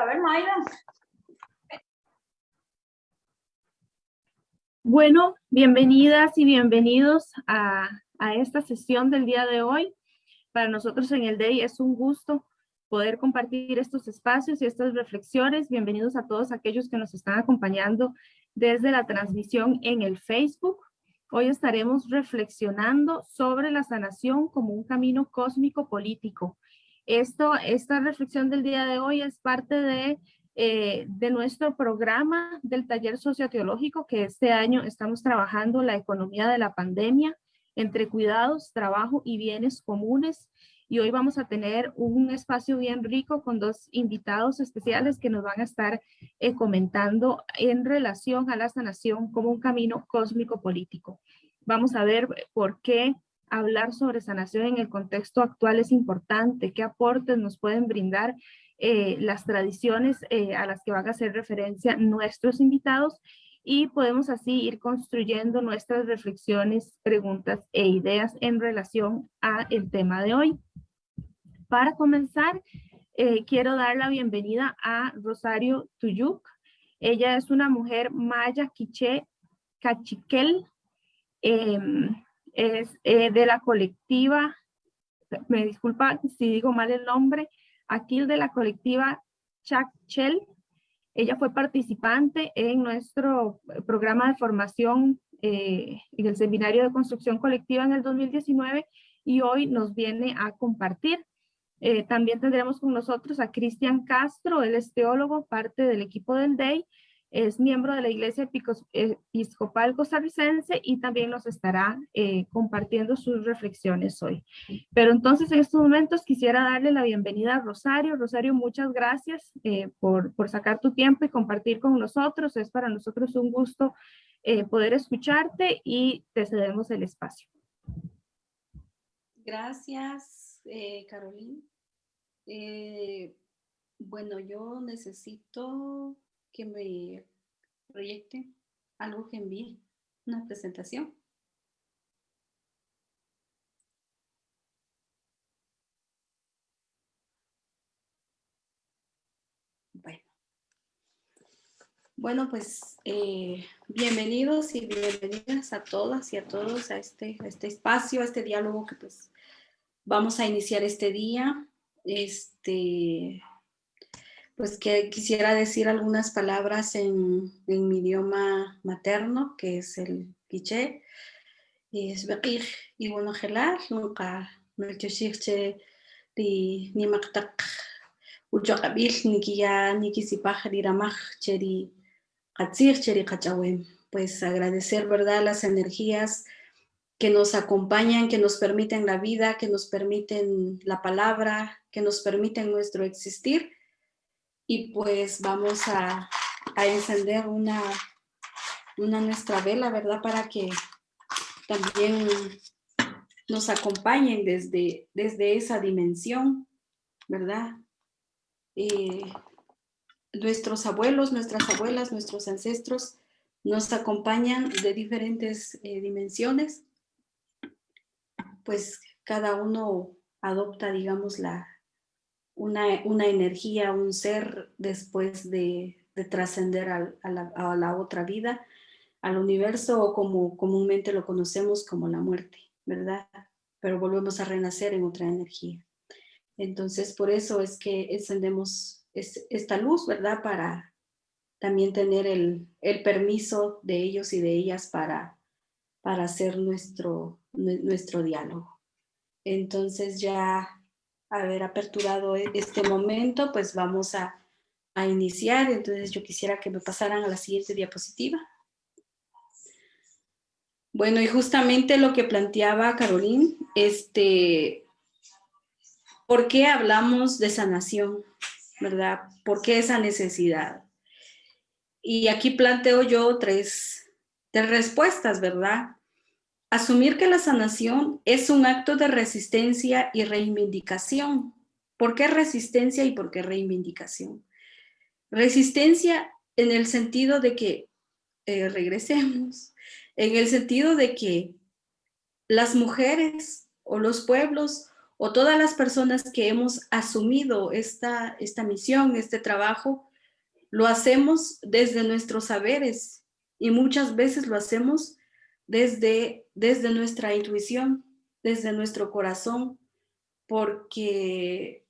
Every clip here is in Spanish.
a ver, Mayra. Bueno, bienvenidas y bienvenidos a, a, esta sesión del día de hoy. Para nosotros en el DEI es un gusto poder compartir estos espacios y estas reflexiones. Bienvenidos a todos aquellos que nos están acompañando desde la transmisión en el Facebook. Hoy estaremos reflexionando sobre la sanación como un camino cósmico político esto, esta reflexión del día de hoy es parte de, eh, de nuestro programa del taller socioteológico que este año estamos trabajando la economía de la pandemia entre cuidados, trabajo y bienes comunes. Y hoy vamos a tener un espacio bien rico con dos invitados especiales que nos van a estar eh, comentando en relación a la sanación como un camino cósmico político. Vamos a ver por qué hablar sobre sanación en el contexto actual es importante, qué aportes nos pueden brindar eh, las tradiciones eh, a las que van a hacer referencia nuestros invitados y podemos así ir construyendo nuestras reflexiones, preguntas e ideas en relación a el tema de hoy. Para comenzar, eh, quiero dar la bienvenida a Rosario Tuyuk. Ella es una mujer maya quiché cachiquel, em, es de la colectiva, me disculpa si digo mal el nombre, aquí de la colectiva Chakchel. Ella fue participante en nuestro programa de formación eh, en el Seminario de Construcción Colectiva en el 2019 y hoy nos viene a compartir. Eh, también tendremos con nosotros a Cristian Castro, él es teólogo, parte del equipo del DEI, es miembro de la Iglesia Episcopal Costarricense y también nos estará eh, compartiendo sus reflexiones hoy. Pero entonces en estos momentos quisiera darle la bienvenida a Rosario. Rosario, muchas gracias eh, por, por, sacar tu tiempo y compartir con nosotros. Es para nosotros un gusto eh, poder escucharte y te cedemos el espacio. Gracias, Carolina. bueno, yo necesito que me proyecte algo que envíe, una presentación. Bueno, bueno pues eh, bienvenidos y bienvenidas a todas y a todos a este, a este espacio, a este diálogo que pues vamos a iniciar este día. Este, pues que quisiera decir algunas palabras en, en mi idioma materno, que es el quiché. Y es beqij y bueno gelar, nunca me che di ni maktak ucho kabil ni kia ni kisipaj diramaj cheri katzir cheri kachawem. Pues agradecer, ¿verdad?, las energías que nos acompañan, que nos permiten la vida, que nos permiten la palabra, que nos permiten nuestro existir y pues vamos a, encender una, una nuestra vela, ¿verdad? Para que también nos acompañen desde, desde esa dimensión, ¿verdad? Eh, nuestros abuelos, nuestras abuelas, nuestros ancestros nos acompañan de diferentes eh, dimensiones, pues cada uno adopta, digamos, la, una, energía, un ser después de, trascender a, la, otra vida, al universo o como comúnmente lo conocemos como la muerte, ¿verdad? Pero volvemos a renacer en otra energía. Entonces, por eso es que encendemos esta luz, ¿verdad? Para también tener el, permiso de ellos y de ellas para, para hacer nuestro, nuestro diálogo. Entonces ya haber aperturado e-, este momento, pues vamos a, iniciar. Entonces yo quisiera que me pasaran a la siguiente diapositiva. Bueno, y justamente lo que planteaba Carolín, este, ¿por qué hablamos de sanación? ¿Verdad? ¿Por qué esa necesidad? Y aquí planteo yo tres, tres respuestas, ¿verdad? Asumir que la sanación es un acto de resistencia y reivindicación. ¿Por qué resistencia y por qué reivindicación? Resistencia en el sentido de que, eh, regresemos, en el sentido de que las mujeres o los pueblos o todas las personas que hemos asumido esta, esta misión, este trabajo, lo hacemos desde nuestros saberes y muchas veces lo hacemos desde, desde nuestra intuición, desde nuestro corazón, porque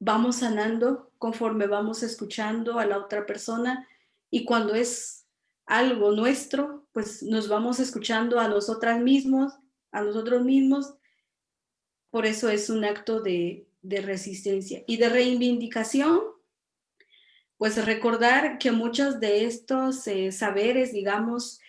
vamos sanando conforme vamos escuchando a la otra persona y cuando es algo nuestro, pues nos vamos escuchando a nosotras mismos, a nosotros mismos por eso es un acto de, resistencia y de reivindicación. Pues recordar que muchos de estos eh, saberes, digamos,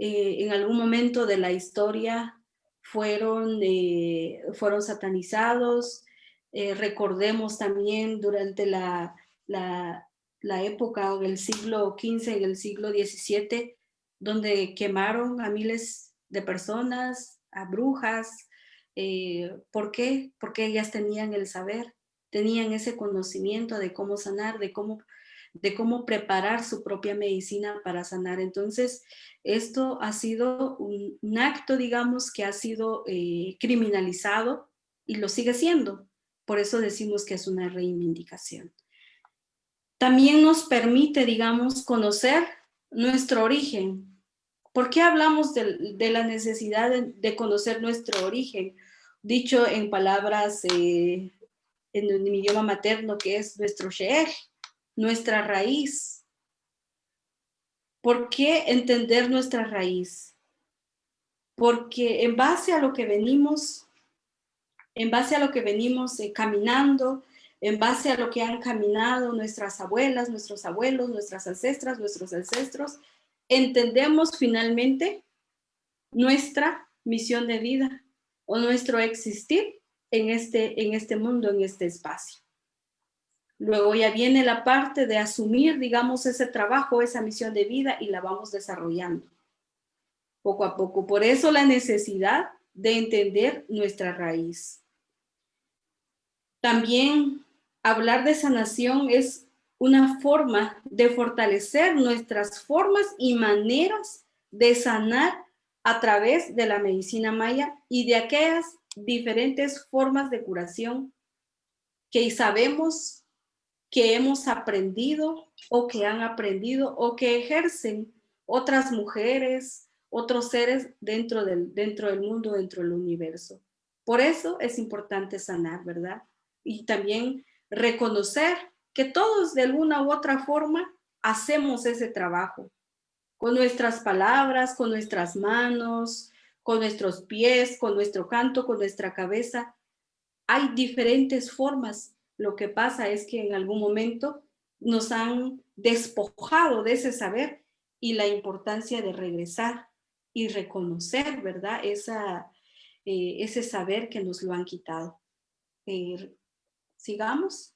eh, en algún momento de la historia fueron, eh, fueron satanizados. recordemos también durante la, la, la época del siglo XV y el siglo XVII, donde quemaron a miles de personas, a brujas, eh, ¿Por qué? Porque ellas tenían el saber, tenían ese conocimiento de cómo sanar, de cómo, de cómo preparar su propia medicina para sanar. Entonces, esto ha sido un, acto, digamos, que ha sido eh, criminalizado y lo sigue siendo. Por eso decimos que es una reivindicación. También nos permite, digamos, conocer nuestro origen. ¿Por qué hablamos de, la necesidad de, conocer nuestro origen? dicho en palabras eh, en, mi idioma materno que es nuestro sheer, nuestra raíz. ¿Por qué entender nuestra raíz? Porque en base a lo que venimos, en base a lo que venimos eh, caminando, en base a lo que han caminado nuestras abuelas, nuestros abuelos, nuestras ancestras, nuestros ancestros, entendemos finalmente nuestra misión de vida o nuestro existir en este, en este mundo, en este espacio. Luego ya viene la parte de asumir, digamos, ese trabajo, esa misión de vida y la vamos desarrollando poco a poco. Por eso la necesidad de entender nuestra raíz. También hablar de sanación es una forma de fortalecer nuestras formas y maneras de sanar a través de la medicina maya y de aquellas diferentes formas de curación que sabemos que hemos aprendido o que han aprendido o que ejercen otras mujeres, otros seres dentro del, dentro del mundo, dentro del universo. Por eso es importante sanar, ¿verdad? Y también reconocer que todos de alguna u otra forma hacemos ese trabajo con nuestras palabras, con nuestras manos, con nuestros pies, con nuestro canto, con nuestra cabeza. Hay diferentes formas. Lo que pasa es que en algún momento nos han despojado de ese saber y la importancia de regresar y reconocer, ¿verdad? Esa, eh, ese saber que nos lo han quitado. Eh, sigamos.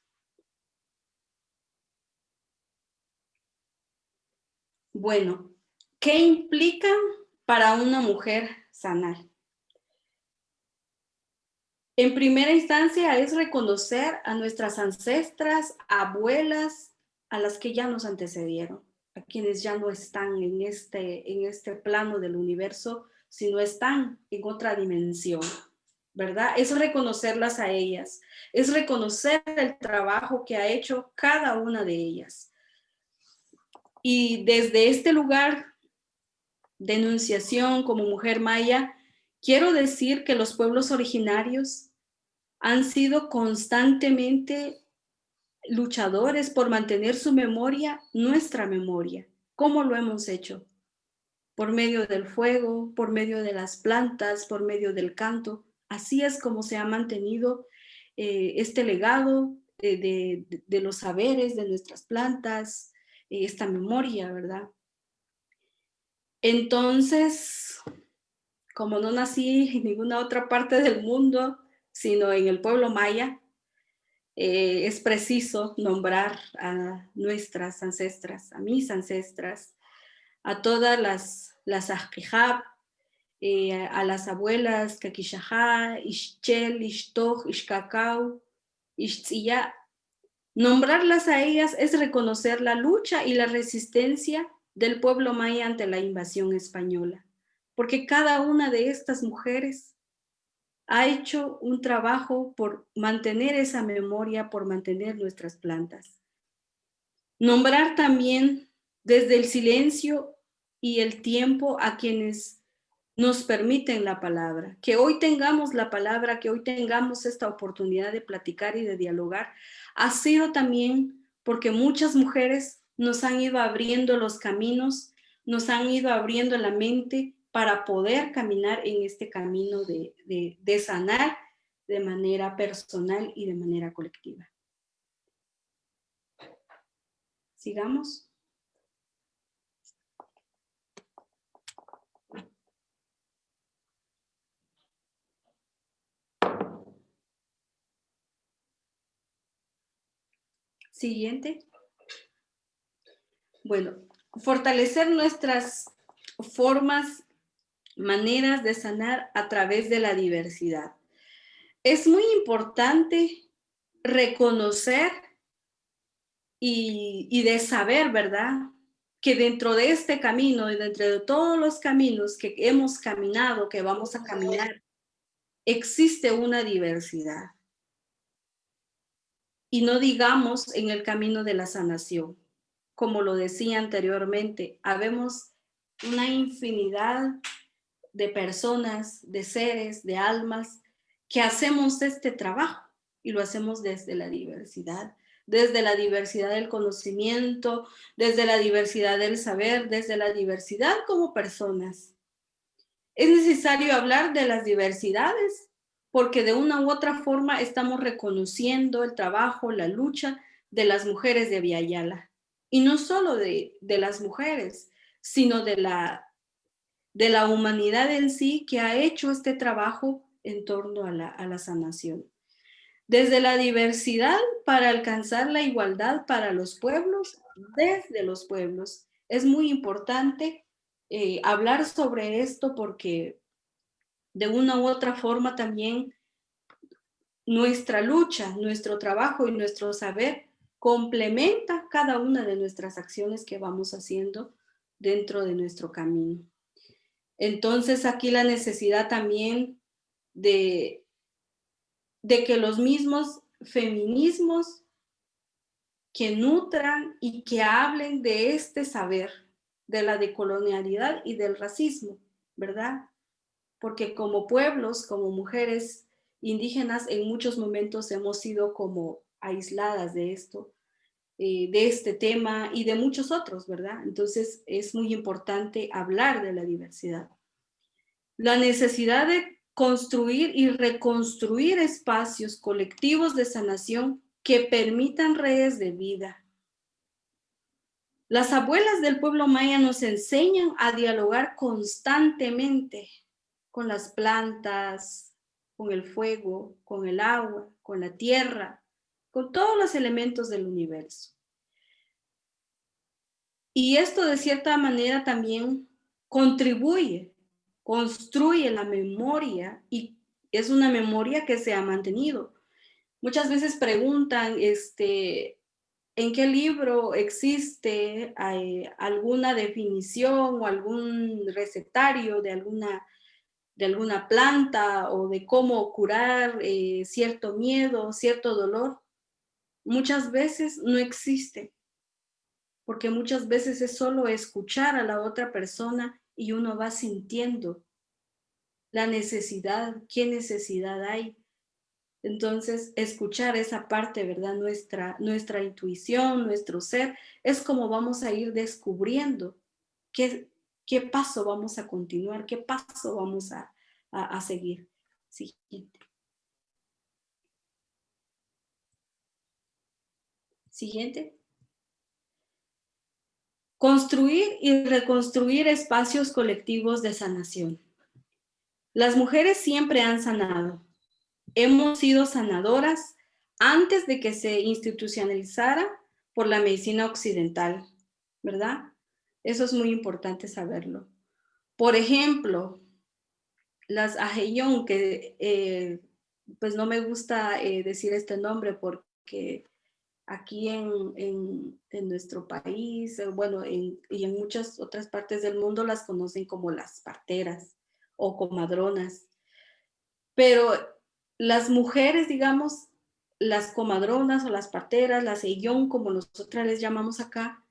Bueno, ¿Qué implica para una mujer sanar? En primera instancia es reconocer a nuestras ancestras, abuelas, a las que ya nos antecedieron, a quienes ya no están en este, en este plano del universo, sino están en otra dimensión, ¿verdad? Es reconocerlas a ellas, es reconocer el trabajo que ha hecho cada una de ellas. Y desde este lugar denunciación como mujer maya, quiero decir que los pueblos originarios han sido constantemente luchadores por mantener su memoria, nuestra memoria. ¿Cómo lo hemos hecho? Por medio del fuego, por medio de las plantas, por medio del canto. Así es como se ha mantenido eh, este legado de, de, los saberes de nuestras plantas, eh, esta memoria, ¿verdad? Entonces, como no nací en ninguna otra parte del mundo, sino en el pueblo maya, eh, es preciso nombrar a nuestras ancestras, a mis ancestras, a todas las, las eh, a las abuelas, Kakishajá, Ishchel, Ishtoch, Ishkakau, Ishtziyá. Nombrarlas a ellas es reconocer la lucha y la resistencia del pueblo maya ante la invasión española, porque cada una de estas mujeres ha hecho un trabajo por mantener esa memoria, por mantener nuestras plantas. Nombrar también desde el silencio y el tiempo a quienes nos permiten la palabra, que hoy tengamos la palabra, que hoy tengamos esta oportunidad de platicar y de dialogar, ha sido también porque muchas mujeres nos han ido abriendo los caminos, nos han ido abriendo la mente para poder caminar en este camino de, de, sanar de manera personal y de manera colectiva. Sigamos. Siguiente. Bueno, fortalecer nuestras formas, maneras de sanar a través de la diversidad. Es muy importante reconocer y, de saber, ¿verdad? Que dentro de este camino y dentro de todos los caminos que hemos caminado, que vamos a caminar, existe una diversidad. Y no digamos en el camino de la sanación como lo decía anteriormente, habemos una infinidad de personas, de seres, de almas que hacemos este trabajo y lo hacemos desde la diversidad, desde la diversidad del conocimiento, desde la diversidad del saber, desde la diversidad como personas. Es necesario hablar de las diversidades porque de una u otra forma estamos reconociendo el trabajo, la lucha de las mujeres de Viayala y no solo de, las mujeres, sino de la, de la humanidad en sí que ha hecho este trabajo en torno a la, a la sanación. Desde la diversidad para alcanzar la igualdad para los pueblos, desde los pueblos. Es muy importante eh, hablar sobre esto porque de una u otra forma también nuestra lucha, nuestro trabajo y nuestro saber complementa cada una de nuestras acciones que vamos haciendo dentro de nuestro camino. Entonces aquí la necesidad también de, de que los mismos feminismos que nutran y que hablen de este saber, de la decolonialidad y del racismo, ¿verdad? Porque como pueblos, como mujeres indígenas, en muchos momentos hemos sido como aisladas de esto, eh, de este tema y de muchos otros, ¿verdad? Entonces es muy importante hablar de la diversidad. La necesidad de construir y reconstruir espacios colectivos de sanación que permitan redes de vida. Las abuelas del pueblo maya nos enseñan a dialogar constantemente con las plantas, con el fuego, con el agua, con la tierra, con todos los elementos del universo. Y esto de cierta manera también contribuye, construye la memoria y es una memoria que se ha mantenido. Muchas veces preguntan, este, ¿en qué libro existe eh, alguna definición o algún recetario de alguna, de alguna planta o de cómo curar eh, cierto miedo, cierto dolor? Muchas veces no existe, porque muchas veces es solo escuchar a la otra persona y uno va sintiendo la necesidad, qué necesidad hay. Entonces, escuchar esa parte, ¿verdad? Nuestra, nuestra intuición, nuestro ser, es como vamos a ir descubriendo qué, qué paso vamos a continuar, qué paso vamos a, a, a seguir. Siguiente. Siguiente. Construir y reconstruir espacios colectivos de sanación. Las mujeres siempre han sanado. Hemos sido sanadoras antes de que se institucionalizara por la medicina occidental, ¿verdad? Eso es muy importante saberlo. Por ejemplo, las Ajeyón, que eh, pues no me gusta eh, decir este nombre porque aquí en, en, nuestro país, eh, bueno, y en muchas otras partes del mundo las conocen como las parteras o comadronas. Pero las mujeres, digamos, las comadronas o las parteras, las eyón, como nosotras les llamamos acá,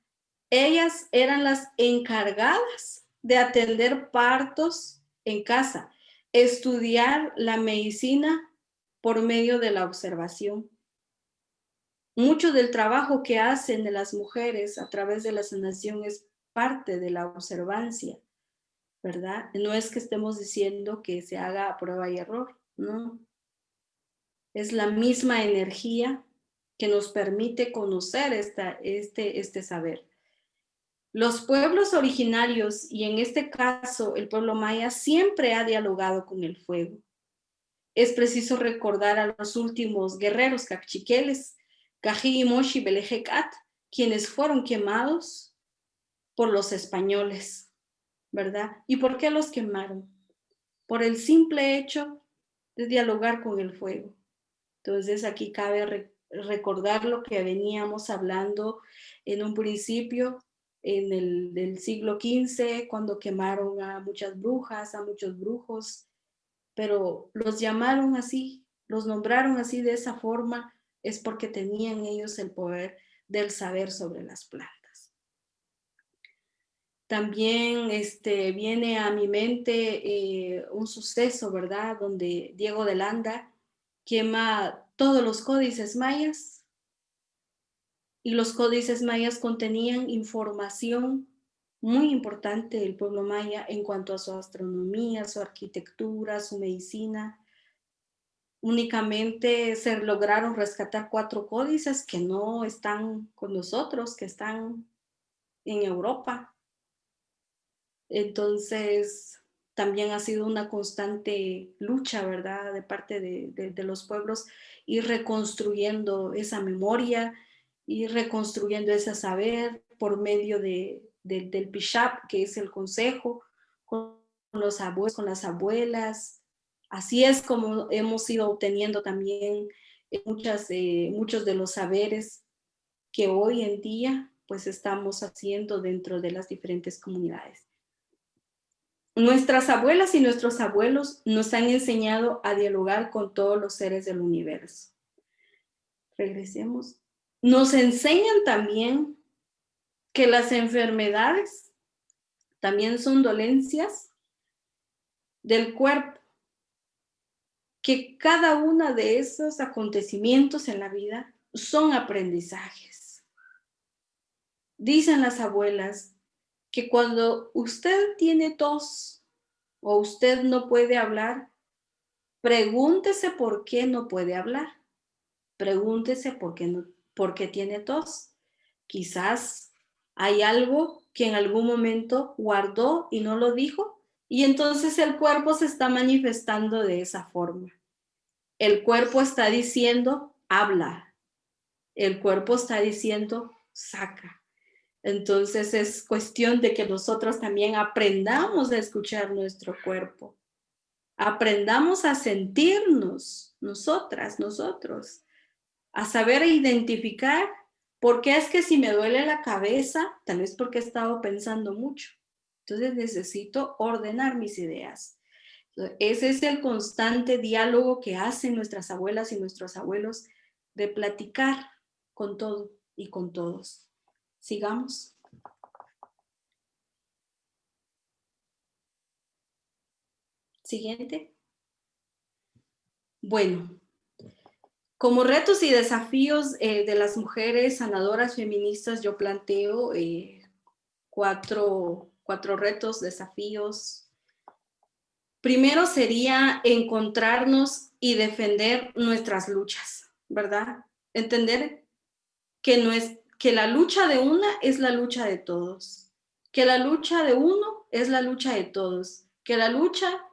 ellas eran las encargadas de atender partos en casa, estudiar la medicina por medio de la observación. Mucho del trabajo que hacen de las mujeres a través de la sanación es parte de la observancia, ¿verdad? No es que estemos diciendo que se haga a prueba y error, no. Es la misma energía que nos permite conocer esta, este, este saber. Los pueblos originarios, y en este caso el pueblo maya, siempre ha dialogado con el fuego. Es preciso recordar a los últimos guerreros cachiqueles, Cají y Belejecat, quienes fueron quemados por los españoles, ¿verdad? ¿Y por qué los quemaron? Por el simple hecho de dialogar con el fuego. Entonces aquí cabe recordar lo que veníamos hablando en un principio en el siglo XV, cuando quemaron a muchas brujas, a muchos brujos, pero los llamaron así, los nombraron así de esa forma, es porque tenían ellos el poder del saber sobre las plantas. También este, viene a mi mente eh, un suceso, ¿verdad? Donde Diego de Landa quema todos los códices mayas y los códices mayas contenían información muy importante del pueblo maya en cuanto a su astronomía, su arquitectura, su medicina. Únicamente se lograron rescatar cuatro códices que no están con nosotros, que están en Europa. Entonces, también ha sido una constante lucha, ¿verdad?, de parte de, los pueblos, ir reconstruyendo esa memoria, y reconstruyendo ese saber por medio de, del Pishap, que es el consejo, con los abuelos, con las abuelas. Así es como hemos ido obteniendo también muchas, eh, muchos de los saberes que hoy en día pues estamos haciendo dentro de las diferentes comunidades. Nuestras abuelas y nuestros abuelos nos han enseñado a dialogar con todos los seres del universo. Regresemos nos enseñan también que las enfermedades también son dolencias del cuerpo, que cada uno de esos acontecimientos en la vida son aprendizajes. Dicen las abuelas que cuando usted tiene tos o usted no puede hablar, pregúntese por qué no puede hablar. Pregúntese por qué no porque tiene tos. Quizás hay algo que en algún momento guardó y no lo dijo y entonces el cuerpo se está manifestando de esa forma. El cuerpo está diciendo, habla. El cuerpo está diciendo, saca. Entonces es cuestión de que nosotros también aprendamos a escuchar nuestro cuerpo. Aprendamos a sentirnos, nosotras, nosotros a saber identificar por qué es que si me duele la cabeza, tal vez porque he estado pensando mucho. Entonces necesito ordenar mis ideas. Ese es el constante diálogo que hacen nuestras abuelas y nuestros abuelos de platicar con todo y con todos. Sigamos. Siguiente. Bueno, como retos y desafíos eh, de las mujeres sanadoras feministas, yo planteo eh, cuatro, cuatro retos, desafíos. Primero sería encontrarnos y defender nuestras luchas, ¿verdad? Entender que, no es, que la lucha de una es la lucha de todos, que la lucha de uno es la lucha de todos, que la lucha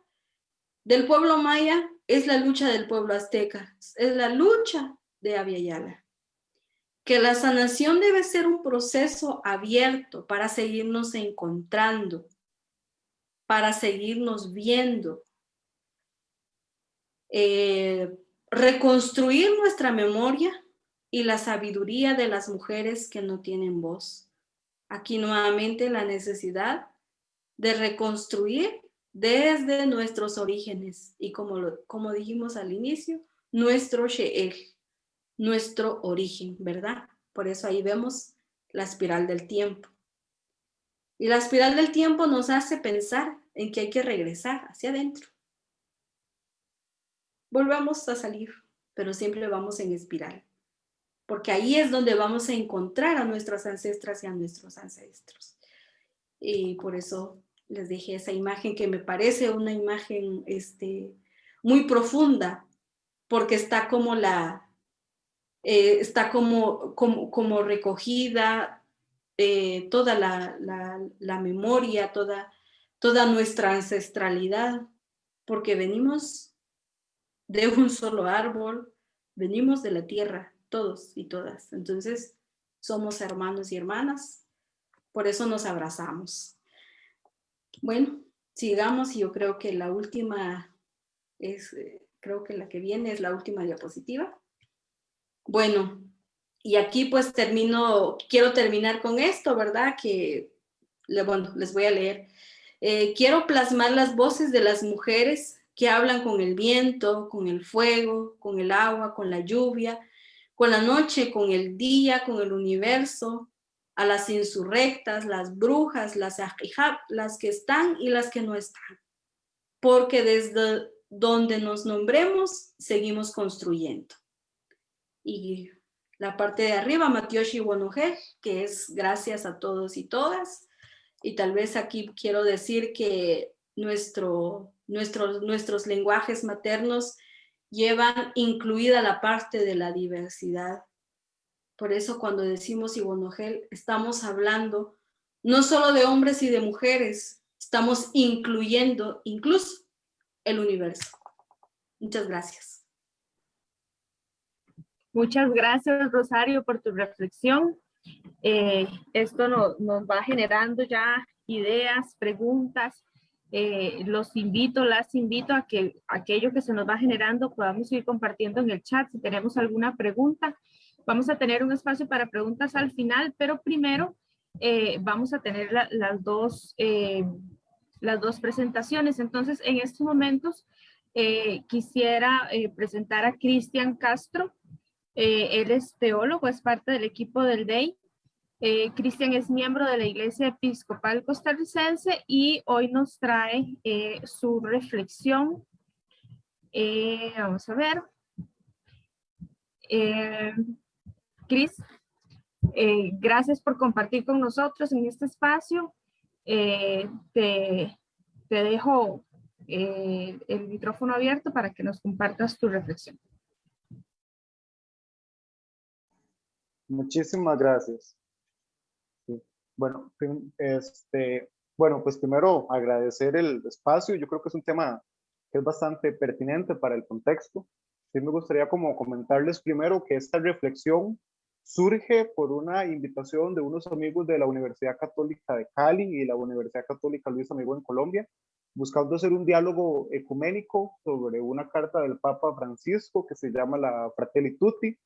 del pueblo maya es la lucha del pueblo azteca, es la lucha de Aviala, que la sanación debe ser un proceso abierto para seguirnos encontrando, para seguirnos viendo, eh, reconstruir nuestra memoria y la sabiduría de las mujeres que no tienen voz. Aquí nuevamente la necesidad de reconstruir desde nuestros orígenes y como, como dijimos al inicio, nuestro She'el, nuestro origen, ¿verdad? Por eso ahí vemos la espiral del tiempo. Y la espiral del tiempo nos hace pensar en que hay que regresar hacia adentro. Volvamos a salir, pero siempre vamos en espiral porque ahí es donde vamos a encontrar a nuestras ancestras y a nuestros ancestros. Y por eso les dije esa imagen que me parece una imagen este, muy profunda, porque está como la, eh, está como, como, como recogida eh, toda la, la, la, memoria, toda, toda nuestra ancestralidad, porque venimos de un solo árbol, venimos de la tierra, todos y todas. Entonces, somos hermanos y hermanas, por eso nos abrazamos. Bueno, sigamos y yo creo que la última es, eh, creo que la que viene es la última diapositiva. Bueno, y aquí pues termino, quiero terminar con esto, ¿verdad? Que, bueno, les voy a leer. Eh, quiero plasmar las voces de las mujeres que hablan con el viento, con el fuego, con el agua, con la lluvia, con la noche, con el día, con el universo, a las insurrectas, las brujas, las las que están y las que no están. Porque desde donde nos nombremos, seguimos construyendo. Y la parte de arriba, Matioshi Wonoje, que es gracias a todos y todas. Y tal vez aquí quiero decir que nuestro, nuestros, nuestros lenguajes maternos llevan incluida la parte de la diversidad. Por eso cuando decimos Ibonogel, estamos hablando no solo de hombres y de mujeres, estamos incluyendo incluso el universo. Muchas gracias. Muchas gracias, Rosario, por tu reflexión. Eh, esto nos va generando ya ideas, preguntas eh, los invito, las invito a que aquello que se nos va generando podamos ir compartiendo en el chat. Si tenemos alguna pregunta, vamos a tener un espacio para preguntas al final, pero primero eh, vamos a tener las, dos, eh, las dos presentaciones. Entonces, en estos momentos quisiera presentar a Cristian Castro. Él es teólogo, es parte del equipo del DEI eh, Cristian es miembro de la Iglesia Episcopal Costarricense y hoy nos trae eh, su reflexión. Eh, vamos a ver. Cris, gracias por compartir con nosotros en este espacio. te, te, dejo el micrófono abierto para que nos compartas tu reflexión. Muchísimas gracias. Bueno, este, bueno, pues primero agradecer el espacio. Yo creo que es un tema que es bastante pertinente para el contexto. Sí me gustaría como comentarles primero que esta reflexión surge por una invitación de unos amigos de la Universidad Católica de Cali y la Universidad Católica Luis Amigo en Colombia, buscando hacer un diálogo ecuménico sobre una carta del Papa Francisco que se llama la Fratelli Tutti,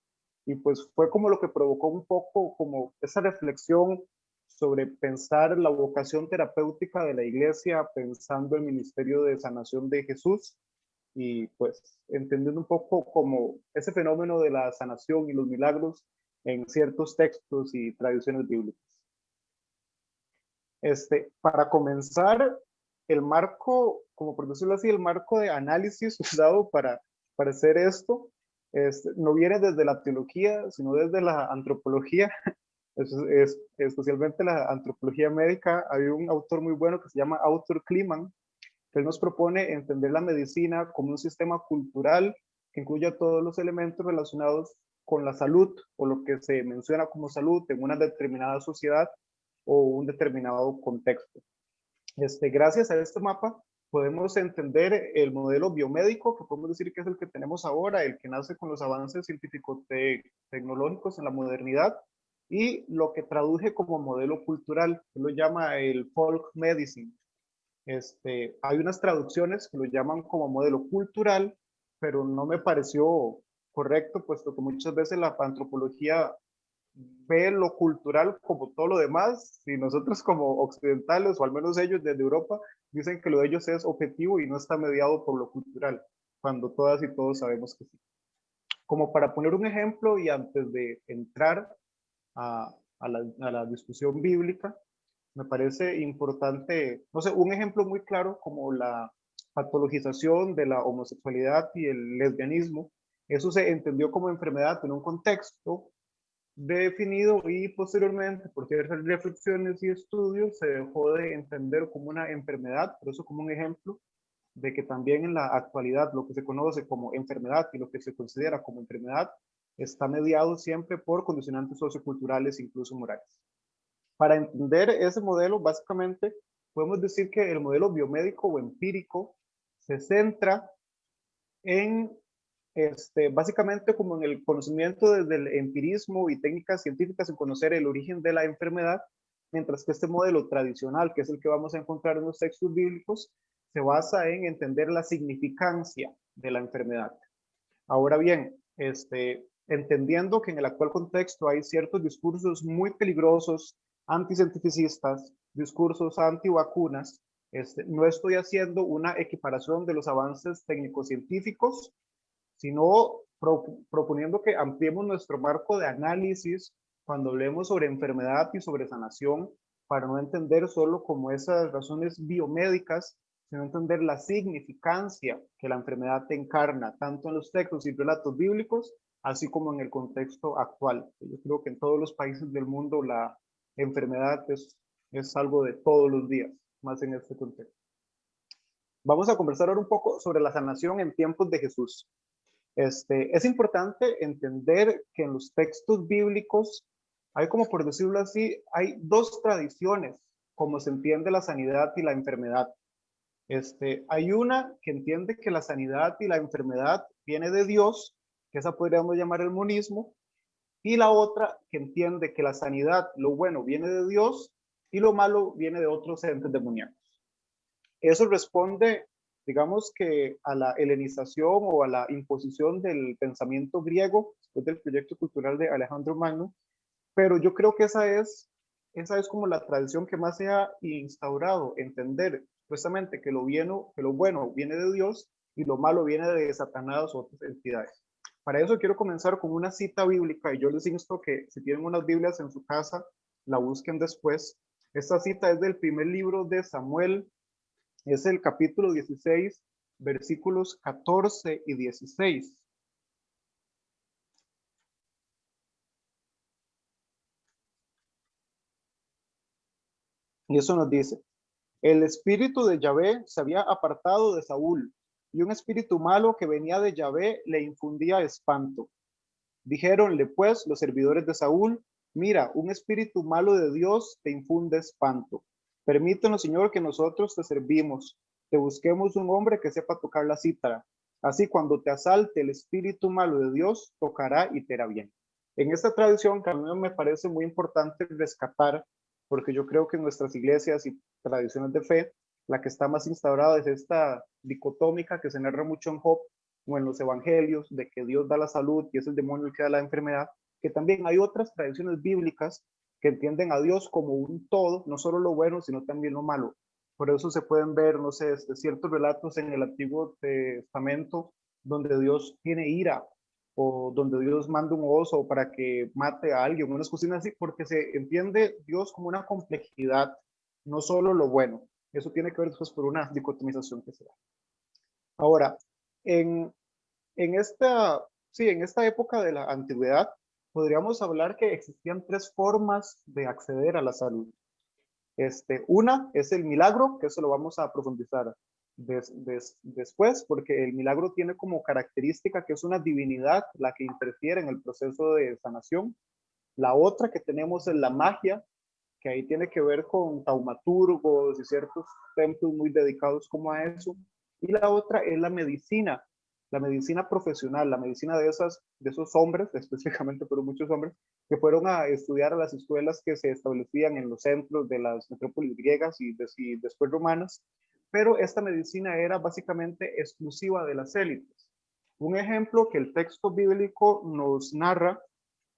y pues fue como lo que provocó un poco como esa reflexión sobre pensar la vocación terapéutica de la iglesia, pensando el ministerio de sanación de Jesús y pues entendiendo un poco como ese fenómeno de la sanación y los milagros en ciertos textos y tradiciones bíblicas. Este, para comenzar, el marco, como por decirlo así, el marco de análisis usado para, para hacer esto, este, no viene desde la teología, sino desde la antropología es, especialmente la antropología médica, hay un autor muy bueno que se llama Autor Kliman, que nos propone entender la medicina como un sistema cultural que incluya todos los elementos relacionados con la salud o lo que se menciona como salud en una determinada sociedad o un determinado contexto. Este, gracias a este mapa podemos entender el modelo biomédico, que podemos decir que es el que tenemos ahora, el que nace con los avances científico-tecnológicos en la modernidad, y lo que traduje como modelo cultural, que lo llama el folk medicine. Este, hay unas traducciones que lo llaman como modelo cultural, pero no me pareció correcto, puesto que muchas veces la antropología ve lo cultural como todo lo demás, y nosotros como occidentales, o al menos ellos desde Europa, dicen que lo de ellos es objetivo y no está mediado por lo cultural, cuando todas y todos sabemos que sí. Como para poner un ejemplo y antes de entrar a, la, la discusión bíblica, me parece importante, no sé, un ejemplo muy claro como la patologización de la homosexualidad y el lesbianismo. Eso se entendió como enfermedad en un contexto definido y posteriormente, por ciertas reflexiones y estudios, se dejó de entender como una enfermedad, por eso como un ejemplo de que también en la actualidad lo que se conoce como enfermedad y lo que se considera como enfermedad está mediado siempre por condicionantes socioculturales, incluso morales. Para entender ese modelo, básicamente, podemos decir que el modelo biomédico o empírico se centra en este, básicamente como en el conocimiento desde el empirismo y técnicas científicas en conocer el origen de la enfermedad, mientras que este modelo tradicional, que es el que vamos a encontrar en los textos bíblicos, se basa en entender la significancia de la enfermedad. Ahora bien, este, entendiendo que en el actual contexto hay ciertos discursos muy peligrosos, anticientificistas, discursos antivacunas, este, no estoy haciendo una equiparación de los avances técnico-científicos sino proponiendo que ampliemos nuestro marco de análisis cuando hablemos sobre enfermedad y sobre sanación, para no entender solo como esas razones biomédicas, sino entender la significancia que la enfermedad encarna, tanto en los textos y relatos bíblicos, así como en el contexto actual. Yo creo que en todos los países del mundo la enfermedad es, es algo de todos los días, más en este contexto. Vamos a conversar ahora un poco sobre la sanación en tiempos de Jesús. Este, es importante entender que en los textos bíblicos hay como por decirlo así, hay dos tradiciones como se entiende la sanidad y la enfermedad. Este, hay una que entiende que la sanidad y la enfermedad viene de Dios, que esa podríamos llamar el monismo, y la otra que entiende que la sanidad, lo bueno, viene de Dios y lo malo viene de otros entes demoníacos. Eso responde digamos que a la helenización o a la imposición del pensamiento griego después del proyecto cultural de Alejandro Magno, pero yo creo que esa es, esa es como la tradición que más se ha instaurado, entender supuestamente que lo, bueno, que lo bueno viene de Dios y lo malo viene de Satanás o otras entidades. Para eso quiero comenzar con una cita bíblica y yo les insto que si tienen unas Biblias en su casa, la busquen después. Esta cita es del primer libro de Samuel, es el capítulo 16, versículos 14 y 16. Y eso nos dice, el espíritu de Yahvé se había apartado de Saúl y un espíritu malo que venía de Yahvé le infundía espanto. Dijéronle pues los servidores de Saúl, mira, un espíritu malo de Dios te infunde espanto. Permítanos, Señor, que nosotros te servimos, te busquemos un hombre que sepa tocar la cítara. Así cuando te asalte el espíritu malo de Dios, tocará y te hará bien. En esta tradición que me parece muy importante rescatar, porque yo creo que en nuestras iglesias y tradiciones de fe, la que está más instaurada es esta dicotómica que se narra mucho en Job o en los evangelios, de que Dios da la salud y es el demonio el que da la enfermedad, que también hay otras tradiciones bíblicas que entienden a Dios como un todo, no solo lo bueno, sino también lo malo. Por eso se pueden ver, no sé, este, ciertos relatos en el Antiguo Testamento donde Dios tiene ira o donde Dios manda un oso para que mate a alguien, unas cocinas así, porque se entiende Dios como una complejidad, no solo lo bueno. Eso tiene que ver después por una dicotomización que se da. Ahora, en, en, esta, sí, en esta época de la antigüedad, podríamos hablar que existían tres formas de acceder a la salud. Este, una es el milagro, que eso lo vamos a profundizar después, porque el milagro tiene como característica que es una divinidad la que interfiere en el proceso de sanación. La otra que tenemos es la magia, que ahí tiene que ver con taumaturgos y ciertos templos muy dedicados como a eso. Y la otra es la medicina, la medicina profesional, la medicina de, esas, de esos hombres, específicamente, pero muchos hombres, que fueron a estudiar a las escuelas que se establecían en los centros de las metrópolis griegas y, y después romanas, pero esta medicina era básicamente exclusiva de las élites. Un ejemplo que el texto bíblico nos narra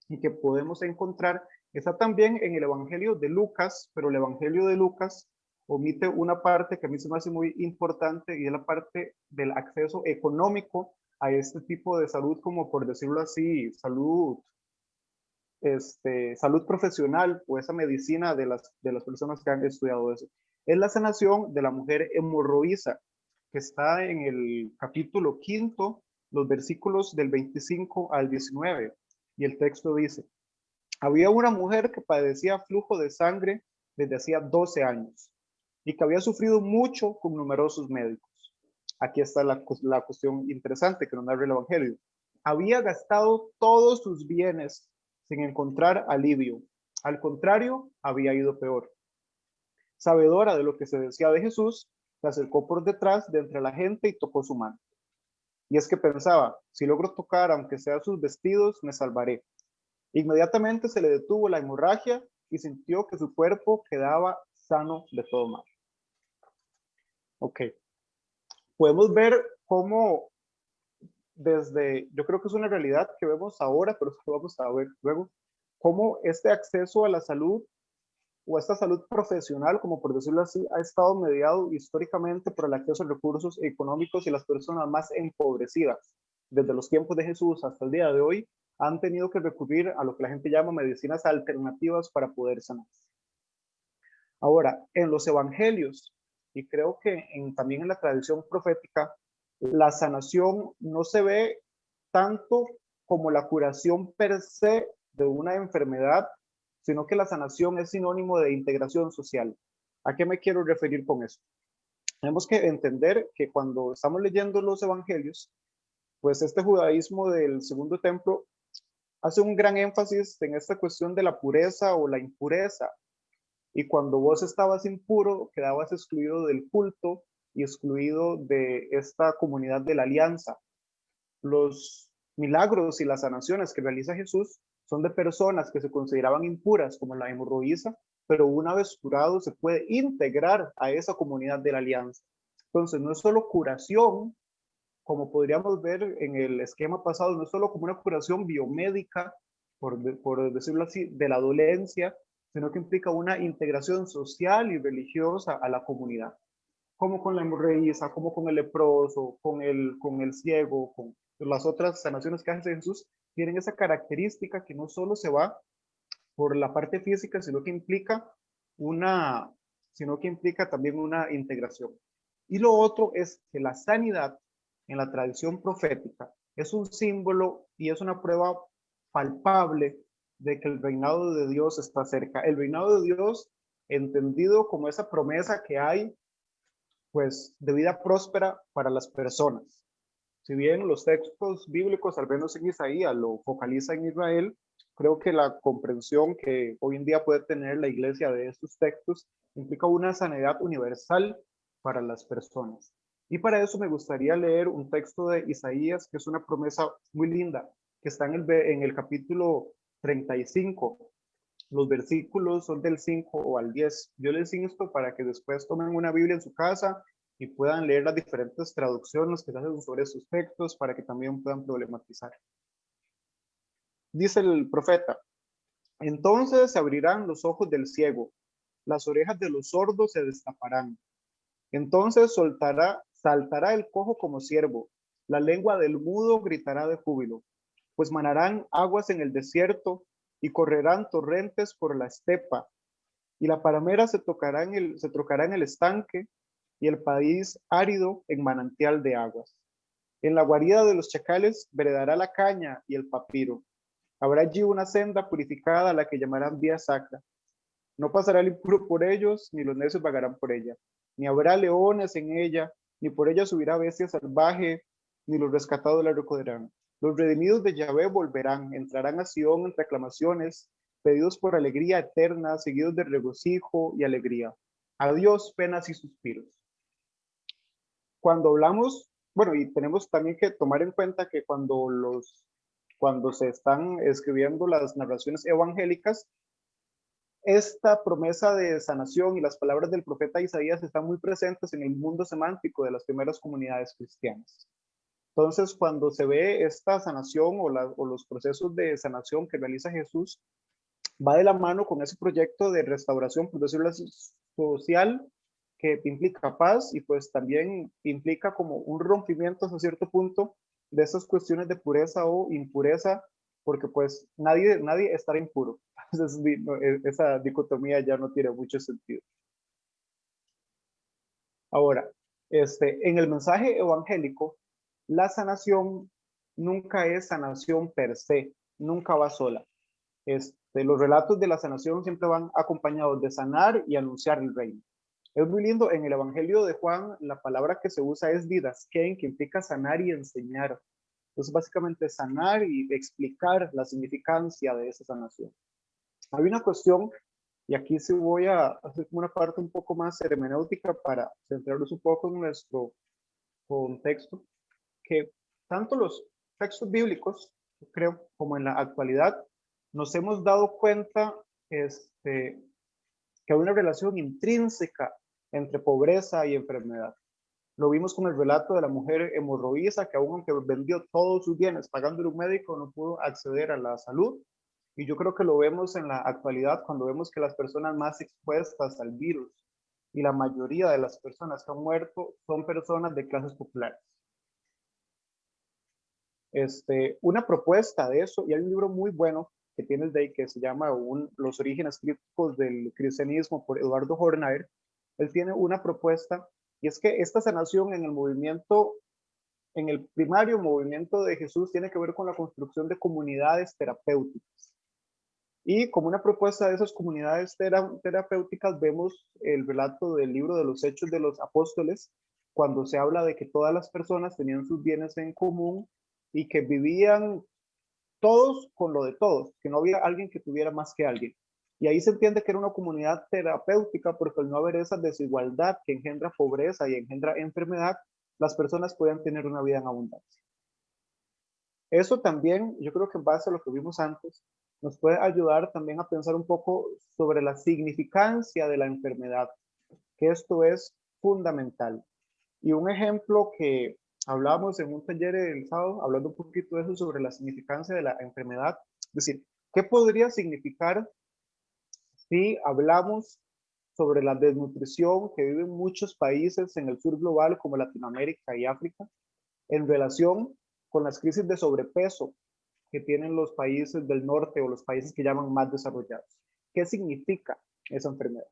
y que podemos encontrar está también en el Evangelio de Lucas, pero el Evangelio de Lucas omite una parte que a mí se me hace muy importante y es la parte del acceso económico a este tipo de salud, como por decirlo así, salud, este, salud profesional o esa medicina de las, de las personas que han estudiado eso. Es la sanación de la mujer hemorroísa, que está en el capítulo quinto, los versículos del 25 al 19. Y el texto dice, había una mujer que padecía flujo de sangre desde hacía 12 años y que había sufrido mucho con numerosos médicos. Aquí está la, la cuestión interesante que nos narra el Evangelio. Había gastado todos sus bienes sin encontrar alivio. Al contrario, había ido peor. Sabedora de lo que se decía de Jesús, se acercó por detrás de entre la gente y tocó su mano. Y es que pensaba, si logro tocar, aunque sea sus vestidos, me salvaré. Inmediatamente se le detuvo la hemorragia y sintió que su cuerpo quedaba sano de todo mal. Ok. Podemos ver cómo desde, yo creo que es una realidad que vemos ahora, pero vamos a ver luego, cómo este acceso a la salud o esta salud profesional, como por decirlo así, ha estado mediado históricamente por el acceso a recursos económicos y las personas más empobrecidas, desde los tiempos de Jesús hasta el día de hoy, han tenido que recurrir a lo que la gente llama medicinas alternativas para poder sanar. Ahora, en los evangelios, y creo que también en la tradición profética, la sanación no se ve tanto como la curación per se de una enfermedad, sino que la sanación es sinónimo de integración social. ¿A qué me quiero referir con eso? Tenemos que entender que cuando estamos leyendo los evangelios, pues este judaísmo del segundo templo hace un gran énfasis en esta cuestión de la pureza o la impureza, y cuando vos estabas impuro, quedabas excluido del culto y excluido de esta comunidad de la alianza. Los milagros y las sanaciones que realiza Jesús son de personas que se consideraban impuras, como la hemorroísa, pero una vez curado se puede integrar a esa comunidad de la alianza. Entonces, no es solo curación, como podríamos ver en el esquema pasado, no es solo como una curación biomédica, por, por decirlo así, de la dolencia, sino que implica una integración social y religiosa a la comunidad, como con la hemorroísa, como con el leproso, con el, con el ciego, con las otras sanaciones que hace Jesús, tienen esa característica que no solo se va por la parte física, sino que implica una, sino que implica también una integración. Y lo otro es que la sanidad en la tradición profética es un símbolo y es una prueba palpable de que el reinado de Dios está cerca. El reinado de Dios entendido como esa promesa que hay, pues, de vida próspera para las personas. Si bien los textos bíblicos, al menos en Isaías, lo focaliza en Israel, creo que la comprensión que hoy en día puede tener la iglesia de estos textos implica una sanidad universal para las personas. Y para eso me gustaría leer un texto de Isaías, que es una promesa muy linda, que está en el, en el capítulo 35. Los versículos son del 5 o al 10. Yo les insto para que después tomen una Biblia en su casa y puedan leer las diferentes traducciones que se hacen sobre estos textos para que también puedan problematizar. Dice el profeta, entonces se abrirán los ojos del ciego, las orejas de los sordos se destaparán. Entonces saltará el cojo como siervo, la lengua del mudo gritará de júbilo pues manarán aguas en el desierto y correrán torrentes por la estepa, y la palmera se, tocará en el, trocará en el estanque, y el país árido en manantial de aguas. En la guarida de los chacales veredará la caña y el papiro. Habrá allí una senda purificada a la que llamarán vía sacra. No pasará el impuro por ellos, ni los necios vagarán por ella. Ni habrá leones en ella, ni por ella subirá bestia salvaje, ni los rescatados la recogerán. Los redimidos de Yahvé volverán, entrarán a Sion en reclamaciones, despedidos por alegría eterna, seguidos de regocijo y alegría. Adiós, penas y suspiros. Cuando hablamos, bueno, y tenemos también que tomar en cuenta que cuando los cuando se están escribiendo las narraciones evangélicas, esta promesa de sanación y las palabras del profeta Isaías están muy presentes en el mundo semántico de las primeras comunidades cristianas. Entonces, cuando se ve esta sanación o, los procesos de sanación que realiza Jesús, va de la mano con ese proyecto de restauración, por decirlo así, social, que implica paz y pues también implica como un rompimiento hasta cierto punto de esas cuestiones de pureza o impureza, porque pues nadie, nadie estará impuro. Entonces, e, esa dicotomía ya no tiene mucho sentido. Ahora, este, en el mensaje evangélico, la sanación nunca es sanación per se, nunca va sola. Este, los relatos de la sanación siempre van acompañados de sanar y anunciar el reino. Es muy lindo, en el Evangelio de Juan, la palabra que se usa es didasken, que implica sanar y enseñar. Entonces, básicamente sanar y explicar la significancia de esa sanación. Hay una cuestión, y aquí sí voy a hacer una parte un poco más hermenéutica para centrarnos un poco en nuestro contexto, que tanto los textos bíblicos, creo, como en la actualidad, nos hemos dado cuenta este, que hay una relación intrínseca entre pobreza y enfermedad. Lo vimos con el relato de la mujer hemorroísa que aún aunque vendió todos sus bienes pagándole un médico no pudo acceder a la salud. Y yo creo que lo vemos en la actualidad cuando vemos que las personas más expuestas al virus y la mayoría de las personas que han muerto son personas de clases populares. Este, una propuesta de eso, y hay un libro muy bueno que tiene el DEI que se llama Los orígenes críticos del cristianismo por Eduardo Hornaer, él tiene una propuesta y es que esta sanación en el movimiento, en el primario movimiento de Jesús tiene que ver con la construcción de comunidades terapéuticas. Y como una propuesta de esas comunidades terapéuticas vemos el relato del libro de los Hechos de los Apóstoles, cuando se habla de que todas las personas tenían sus bienes en común y que vivían todos con lo de todos, que no había alguien que tuviera más que alguien. Y ahí se entiende que era una comunidad terapéutica porque al no haber esa desigualdad que engendra pobreza y engendra enfermedad, las personas puedan tener una vida en abundancia. Eso también, yo creo que en base a lo que vimos antes, nos puede ayudar también a pensar un poco sobre la significancia de la enfermedad, que esto es fundamental. Y un ejemplo que hablábamos en un taller el sábado, hablando un poquito de eso sobre la significancia de la enfermedad, es decir, ¿qué podría significar si hablamos sobre la desnutrición que viven muchos países en el sur global como Latinoamérica y África en relación con las crisis de sobrepeso que tienen los países del norte o los países que llaman más desarrollados. ¿Qué significa esa enfermedad?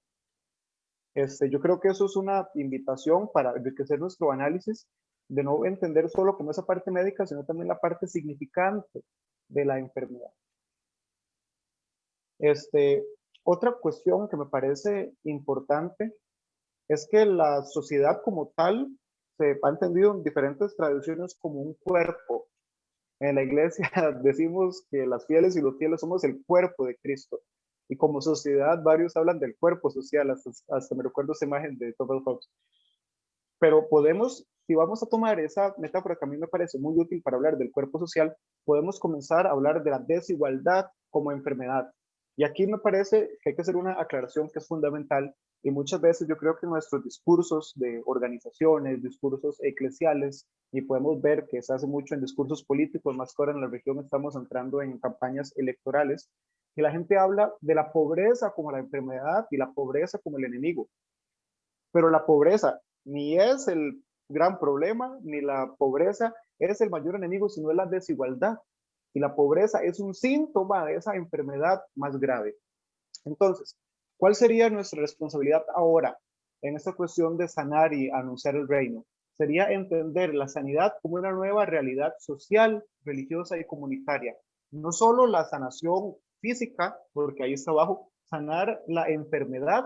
Este, yo creo que eso es una invitación para enriquecer nuestro análisis, de no entender solo como esa parte médica, sino también la parte significante de la enfermedad. Este, otra cuestión que me parece importante es que la sociedad como tal se ha entendido en diferentes tradiciones como un cuerpo. En la iglesia decimos que las fieles y los fieles somos el cuerpo de Cristo. Y como sociedad varios hablan del cuerpo social, hasta, me recuerdo esa imagen de Thomas Fox. Pero podemos, si vamos a tomar esa metáfora que a mí me parece muy útil para hablar del cuerpo social, podemos comenzar a hablar de la desigualdad como enfermedad. Y aquí me parece que hay que hacer una aclaración que es fundamental y muchas veces yo creo que nuestros discursos de organizaciones, discursos eclesiales, y podemos ver que se hace mucho en discursos políticos, más que ahora en la región estamos entrando en campañas electorales, y la gente habla de la pobreza como la enfermedad y la pobreza como el enemigo. Pero la pobreza ni es el gran problema, ni la pobreza es el mayor enemigo, sino es la desigualdad y la pobreza es un síntoma de esa enfermedad más grave. Entonces, ¿cuál sería nuestra responsabilidad ahora en esta cuestión de sanar y anunciar el reino? Sería entender la sanidad como una nueva realidad social, religiosa y comunitaria. No solo la sanación física, porque ahí está abajo, sanar la enfermedad,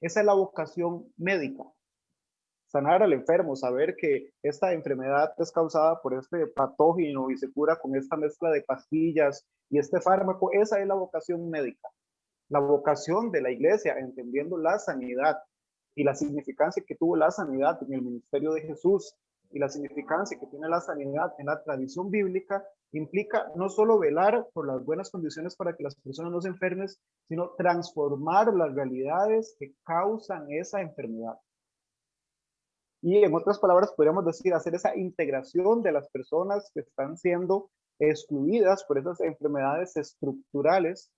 esa es la vocación médica sanar al enfermo, saber que esta enfermedad es causada por este patógeno y se cura con esta mezcla de pastillas y este fármaco, esa es la vocación médica. la vocación de la iglesia, entendiendo la sanidad y la significancia que tuvo la sanidad en el ministerio de Jesús y la significancia que tiene la sanidad en la tradición bíblica, implica no solo velar por las buenas condiciones para que las personas no se enfermen, sino transformar las realidades que causan esa enfermedad. Y en otras palabras, podríamos decir, hacer esa integración de las personas que están siendo excluidas por esas enfermedades estructurales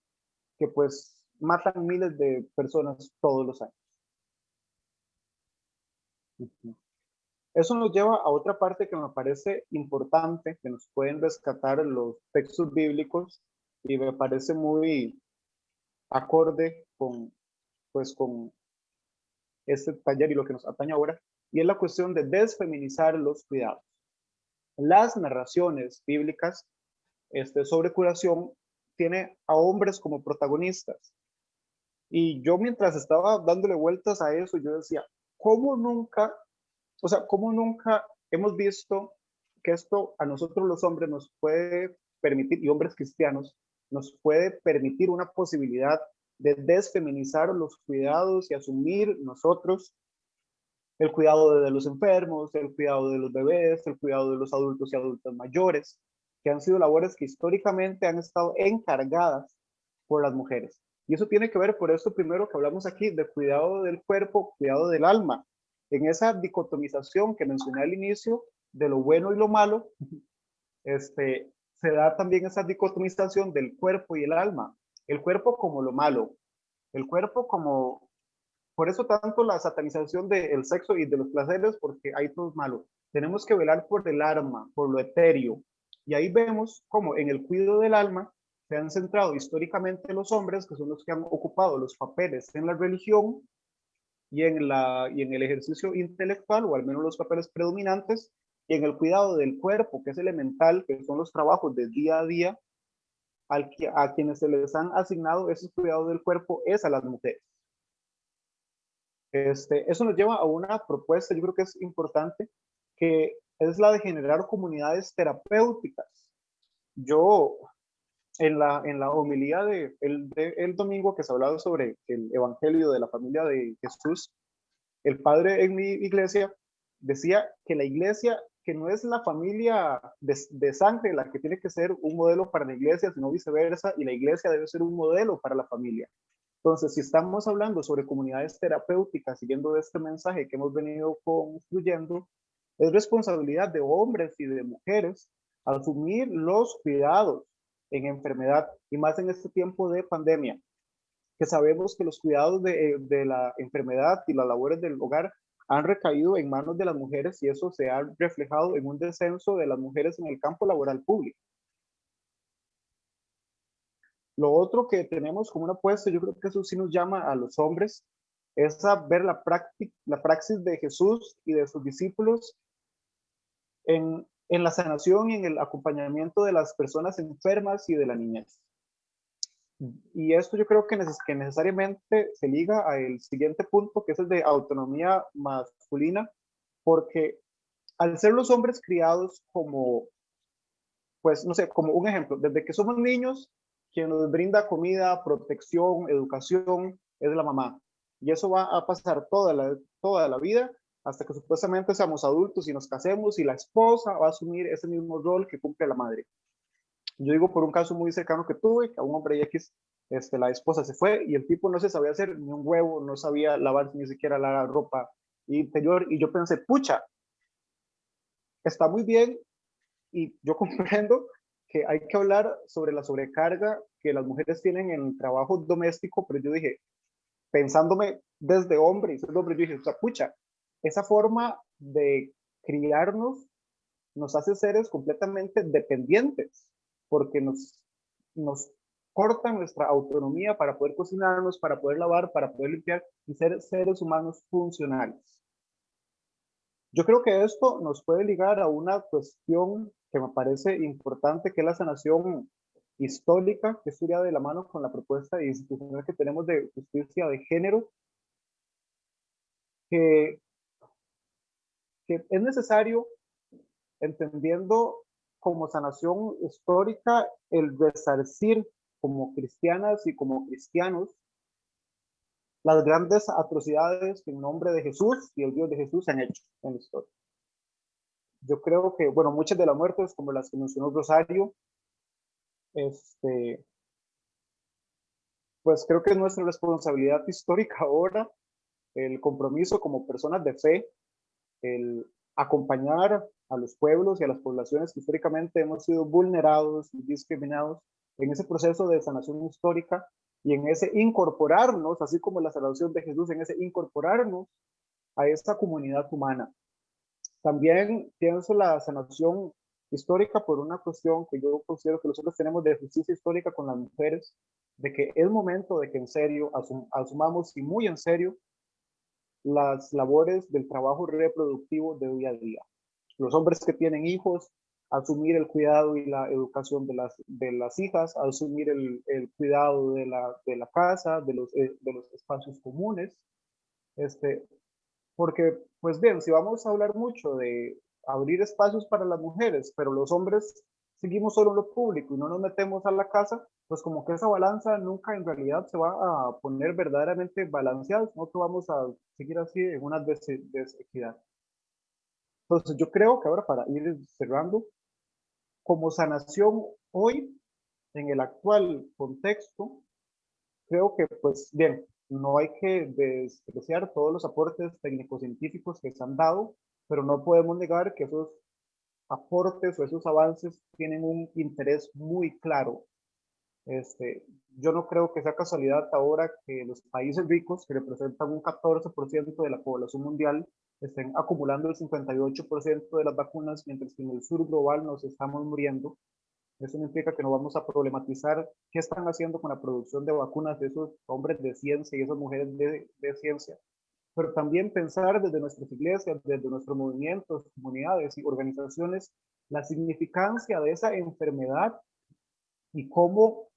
que pues matan miles de personas todos los años. Eso nos lleva a otra parte que me parece importante, que nos pueden rescatar los textos bíblicos y me parece muy acorde con, pues, con este taller y lo que nos atañe ahora, y es la cuestión de desfeminizar los cuidados. Las narraciones bíblicas este, sobre curación tiene a hombres como protagonistas. Y yo mientras estaba dándole vueltas a eso, yo decía, ¿cómo nunca, o sea, cómo nunca hemos visto que esto a nosotros los hombres nos puede permitir, y hombres cristianos, nos puede permitir una posibilidad de desfeminizar los cuidados y asumir nosotros el cuidado de los enfermos, el cuidado de los bebés, el cuidado de los adultos y adultos mayores, que han sido labores que históricamente han estado encargadas por las mujeres. Y eso tiene que ver por eso primero que hablamos aquí de cuidado del cuerpo, cuidado del alma. En esa dicotomización que mencioné al inicio de lo bueno y lo malo, este, se da también esa dicotomización del cuerpo y el alma. El cuerpo como lo malo, el cuerpo como por eso tanto la satanización del sexo y de los placeres, porque hay todo malo. Tenemos que velar por el alma, por lo etéreo. Y ahí vemos cómo en el cuidado del alma se han centrado históricamente los hombres, que son los que han ocupado los papeles en la religión y en, el ejercicio intelectual, o al menos los papeles predominantes, y en el cuidado del cuerpo, que es elemental, que son los trabajos del día a día, al a quienes se les han asignado ese cuidado del cuerpo es a las mujeres. Este, eso nos lleva a una propuesta, yo creo que es importante, que es la de generar comunidades terapéuticas. Yo, en la, en la homilía de domingo que se hablaba sobre el evangelio de la familia de Jesús, el padre en mi iglesia decía que la iglesia, que no es la familia de, de sangre la que tiene que ser un modelo para la iglesia, sino viceversa, y la iglesia debe ser un modelo para la familia. Entonces, si estamos hablando sobre comunidades terapéuticas, siguiendo este mensaje que hemos venido construyendo, es responsabilidad de hombres y de mujeres asumir los cuidados en enfermedad y más en este tiempo de pandemia, que sabemos que los cuidados de, de la enfermedad y las labores del hogar han recaído en manos de las mujeres y eso se ha reflejado en un descenso de las mujeres en el campo laboral público. Lo otro que tenemos como una apuesta, yo creo que eso sí nos llama a los hombres, es a ver la, la praxis de Jesús y de sus discípulos en, en la sanación y en el acompañamiento de las personas enfermas y de la niñez. Y esto yo creo que, neces que necesariamente se liga al siguiente punto, que es el de autonomía masculina, porque al ser los hombres criados como, pues no sé, como un ejemplo, desde que somos niños, quien nos brinda comida, protección, educación, es la mamá. Y eso va a pasar toda la, toda la vida hasta que supuestamente seamos adultos y nos casemos y la esposa va a asumir ese mismo rol que cumple la madre. Yo digo por un caso muy cercano que tuve, que a un hombre X, este, la esposa se fue y el tipo no se sabía hacer ni un huevo, no sabía lavar ni siquiera la ropa interior y yo pensé, pucha, está muy bien y yo comprendo que hay que hablar sobre la sobrecarga que las mujeres tienen en el trabajo doméstico, pero yo dije, pensándome desde hombre, desde hombre, yo dije, o pucha, esa forma de criarnos nos hace seres completamente dependientes, porque nos, nos corta nuestra autonomía para poder cocinarnos, para poder lavar, para poder limpiar y ser seres humanos funcionales. Yo creo que esto nos puede ligar a una cuestión que me parece importante, que es la sanación histórica, que estudia de la mano con la propuesta institucional que tenemos de justicia de género, que, que es necesario, entendiendo como sanación histórica, el resarcir como cristianas y como cristianos las grandes atrocidades que en nombre de Jesús y el Dios de Jesús han hecho en la historia. Yo creo que, bueno, muchas de las muertes, como las que mencionó Rosario, este, pues creo que es nuestra responsabilidad histórica ahora, el compromiso como personas de fe, el acompañar a los pueblos y a las poblaciones que históricamente hemos sido vulnerados y discriminados en ese proceso de sanación histórica y en ese incorporarnos, así como la salvación de Jesús, en ese incorporarnos a esta comunidad humana. También pienso la sanación histórica por una cuestión que yo considero que nosotros tenemos de justicia histórica con las mujeres, de que es momento de que en serio asumamos y muy en serio las labores del trabajo reproductivo de día a día. Los hombres que tienen hijos, asumir el cuidado y la educación de las, de las hijas, asumir el, el cuidado de la, de la casa, de los, eh, de los espacios comunes. Este, porque, pues bien, si vamos a hablar mucho de abrir espacios para las mujeres, pero los hombres seguimos solo en lo público y no nos metemos a la casa, pues como que esa balanza nunca en realidad se va a poner verdaderamente balanceada, no que vamos a seguir así en una desequidad. Entonces yo creo que ahora para ir cerrando, como sanación hoy, en el actual contexto, creo que pues bien, no hay que despreciar todos los aportes técnico-científicos que se han dado, pero no podemos negar que esos aportes o esos avances tienen un interés muy claro. Este, yo no creo que sea casualidad ahora que los países ricos, que representan un 14% de la población mundial, estén acumulando el 58% de las vacunas, mientras que en el sur global nos estamos muriendo. Eso no implica que no vamos a problematizar qué están haciendo con la producción de vacunas de esos hombres de ciencia y esas mujeres de, de ciencia, pero también pensar desde nuestras iglesias, desde nuestros movimientos, comunidades y organizaciones, la significancia de esa enfermedad y cómo,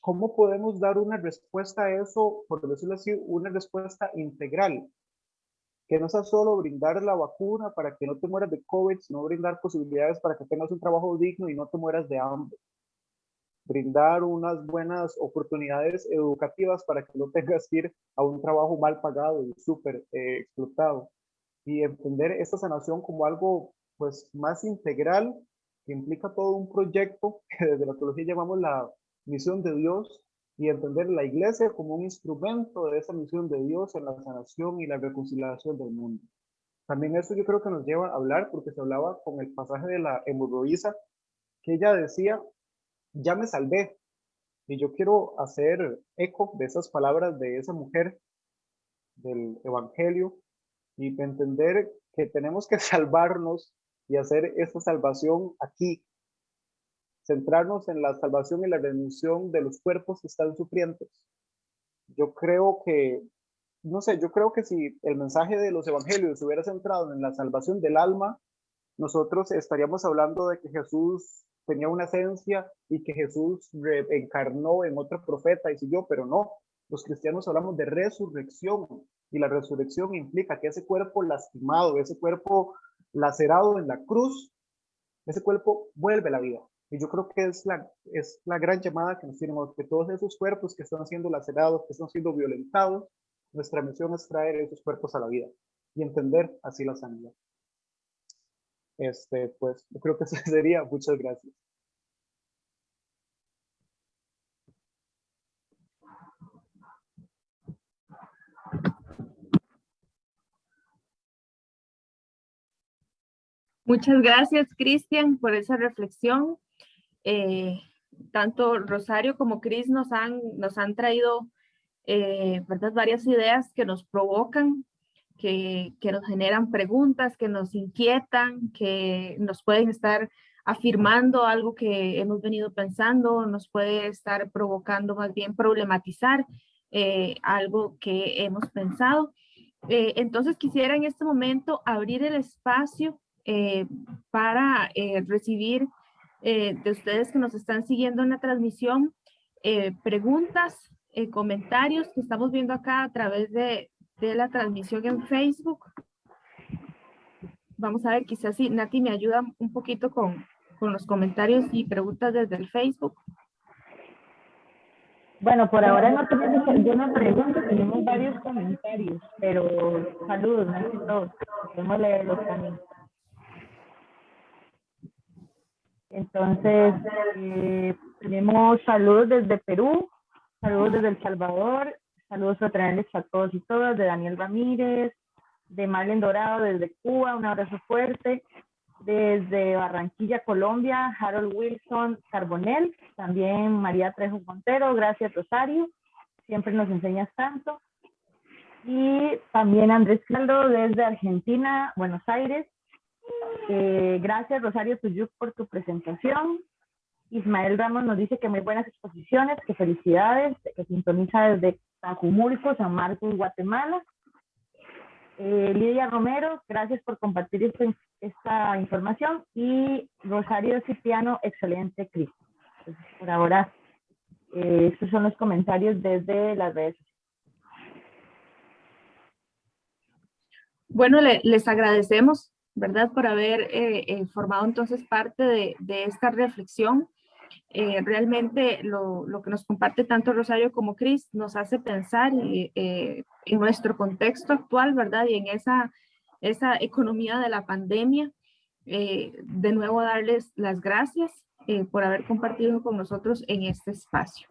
cómo podemos dar una respuesta a eso, por decirlo así, una respuesta integral, que no sea solo brindar la vacuna para que no te mueras de COVID, sino brindar posibilidades para que tengas un trabajo digno y no te mueras de hambre. Brindar unas buenas oportunidades educativas para que no tengas que ir a un trabajo mal pagado y súper eh, explotado. Y entender esta sanación como algo pues más integral que implica todo un proyecto que desde la teología llamamos la misión de Dios y entender la iglesia como un instrumento de esa misión de Dios en la sanación y la reconciliación del mundo. También eso yo creo que nos lleva a hablar, porque se hablaba con el pasaje de la hemorroísa, que ella decía, ya me salvé. Y yo quiero hacer eco de esas palabras de esa mujer del Evangelio y entender que tenemos que salvarnos y hacer esta salvación aquí, centrarnos en la salvación y la redención de los cuerpos que están sufrientes. Yo creo que, no sé, yo creo que si el mensaje de los evangelios se hubiera centrado en la salvación del alma, nosotros estaríamos hablando de que Jesús tenía una esencia y que Jesús encarnó en otro profeta y siguió, pero no. Los cristianos hablamos de resurrección y la resurrección implica que ese cuerpo lastimado, ese cuerpo lacerado en la cruz, ese cuerpo vuelve a la vida. Y yo creo que es la, es la gran llamada que nos tenemos, que todos esos cuerpos que están siendo lacerados, que están siendo violentados, nuestra misión es traer esos cuerpos a la vida y entender así la sanidad. Este, pues yo creo que eso sería. Muchas gracias. Muchas gracias, Cristian, por esa reflexión. Eh, tanto Rosario como Cris nos han, nos han traído eh, varias ideas que nos provocan, que, que, nos generan preguntas, que nos inquietan, que nos pueden estar afirmando algo que hemos venido pensando, nos puede estar provocando más bien problematizar eh, algo que hemos pensado. Eh, entonces quisiera en este momento abrir el espacio para recibir eh, de ustedes que nos están siguiendo en la transmisión, eh, preguntas, eh, comentarios que estamos viendo acá a través de, de, la transmisión en Facebook. Vamos a ver, quizás si Nati me ayuda un poquito con, con los comentarios y preguntas desde el Facebook. Bueno, por ahora no tenemos alguna pregunta, tenemos varios comentarios, pero saludos, más que todo. Podemos leerlos también. Entonces, eh, tenemos saludos desde Perú, saludos desde El Salvador, saludos fraternales a todos y todas, de Daniel Ramírez, de Marlene Dorado desde Cuba, un abrazo fuerte, desde Barranquilla, Colombia, Harold Wilson Carbonell, también María Trejo Montero, gracias Rosario, siempre nos enseñas tanto. Y también Andrés Caldo desde Argentina, Buenos Aires. Eh, gracias Rosario Tuyuk por tu presentación. Ismael Ramos nos dice que muy buenas exposiciones, que felicidades, que sintoniza desde Tajumulco, San Marcos, Guatemala. Eh, Lidia Romero, gracias por compartir esta, esta información. Y Rosario Cipriano, excelente, Cris. Por ahora, eh, estos son los comentarios desde las redes sociales. Bueno, le- les agradecemos, ¿verdad? Por haber eh, eh, formado entonces parte de, esta reflexión. Eh, realmente lo, que nos comparte tanto Rosario como Cris nos hace pensar en nuestro contexto actual, ¿verdad? Y en esa, esa economía de la pandemia. De nuevo darles las gracias por haber compartido con nosotros en este espacio.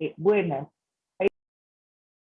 Eh, buenas.